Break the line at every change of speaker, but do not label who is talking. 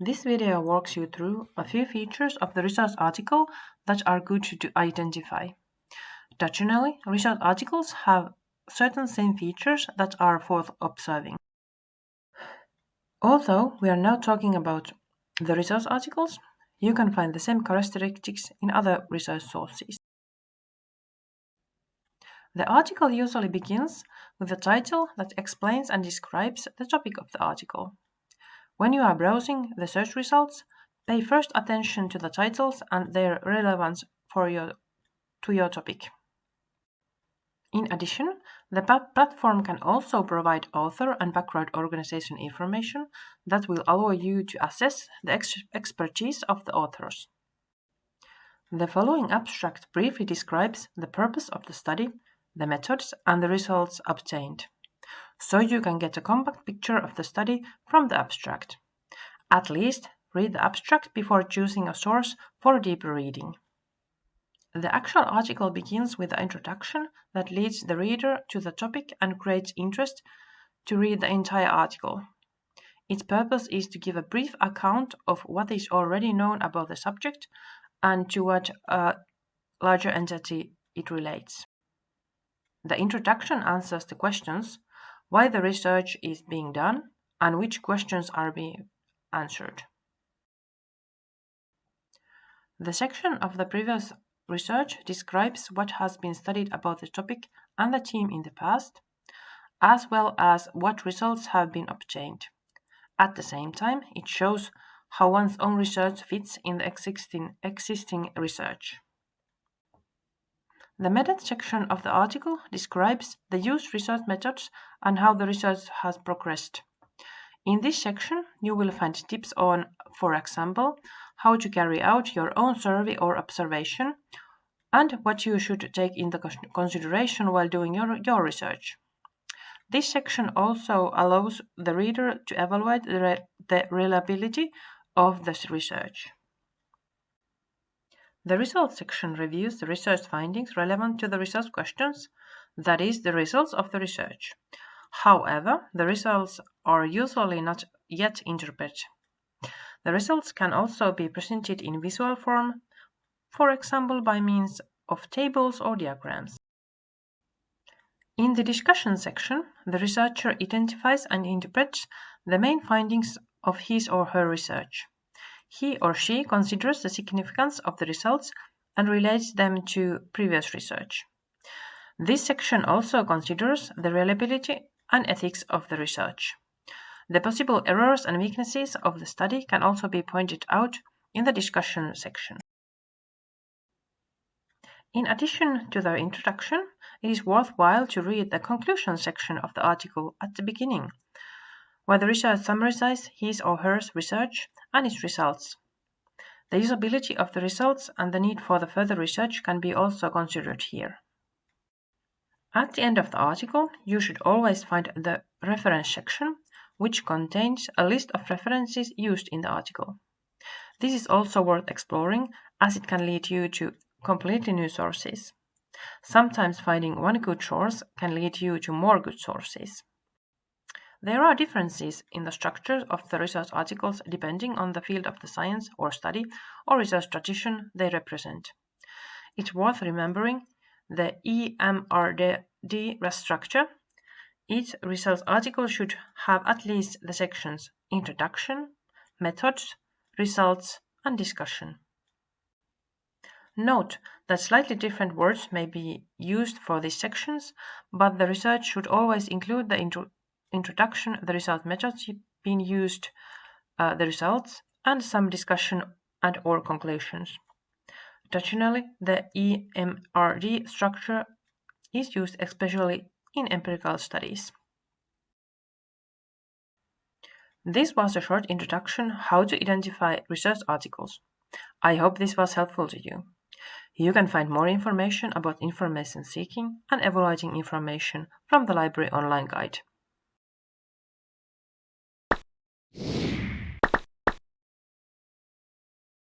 This video walks you through a few features of the research article that are good to identify. Traditionally, research articles have certain same features that are worth observing. Although we are now talking about the research articles, you can find the same characteristics in other research sources. The article usually begins with a title that explains and describes the topic of the article. When you are browsing the search results, pay first attention to the titles and their relevance for your, to your topic. In addition, the platform can also provide author and background organization information that will allow you to assess the ex expertise of the authors. The following abstract briefly describes the purpose of the study, the methods, and the results obtained so you can get a compact picture of the study from the abstract. At least read the abstract before choosing a source for deeper reading. The actual article begins with the introduction that leads the reader to the topic and creates interest to read the entire article. Its purpose is to give a brief account of what is already known about the subject and to what a larger entity it relates. The introduction answers the questions why the research is being done, and which questions are being answered. The section of the previous research describes what has been studied about the topic and the team in the past, as well as what results have been obtained. At the same time, it shows how one's own research fits in the existing, existing research. The method section of the article describes the used research methods and how the research has progressed. In this section, you will find tips on, for example, how to carry out your own survey or observation, and what you should take into consideration while doing your, your research. This section also allows the reader to evaluate the, re the reliability of the research. The results section reviews the research findings relevant to the research questions, that is, the results of the research. However, the results are usually not yet interpreted. The results can also be presented in visual form, for example by means of tables or diagrams. In the discussion section, the researcher identifies and interprets the main findings of his or her research. He or she considers the significance of the results and relates them to previous research. This section also considers the reliability and ethics of the research. The possible errors and weaknesses of the study can also be pointed out in the discussion section. In addition to the introduction, it is worthwhile to read the conclusion section of the article at the beginning where the researcher summarizes his or her research and its results. The usability of the results and the need for the further research can be also considered here. At the end of the article, you should always find the reference section, which contains a list of references used in the article. This is also worth exploring as it can lead you to completely new sources. Sometimes finding one good source can lead you to more good sources. There are differences in the structure of the research articles depending on the field of the science or study or research tradition they represent. It's worth remembering the IMRD structure. Each research article should have at least the sections Introduction, Methods, Results, and Discussion. Note that slightly different words may be used for these sections, but the research should always include the introduction, the result methods being used, uh, the results, and some discussion and or conclusions. Traditionally, the IMRD structure is used especially in empirical studies. This was a short introduction how to identify research articles. I hope this was helpful to you. You can find more information about information seeking and evaluating information from the library online guide.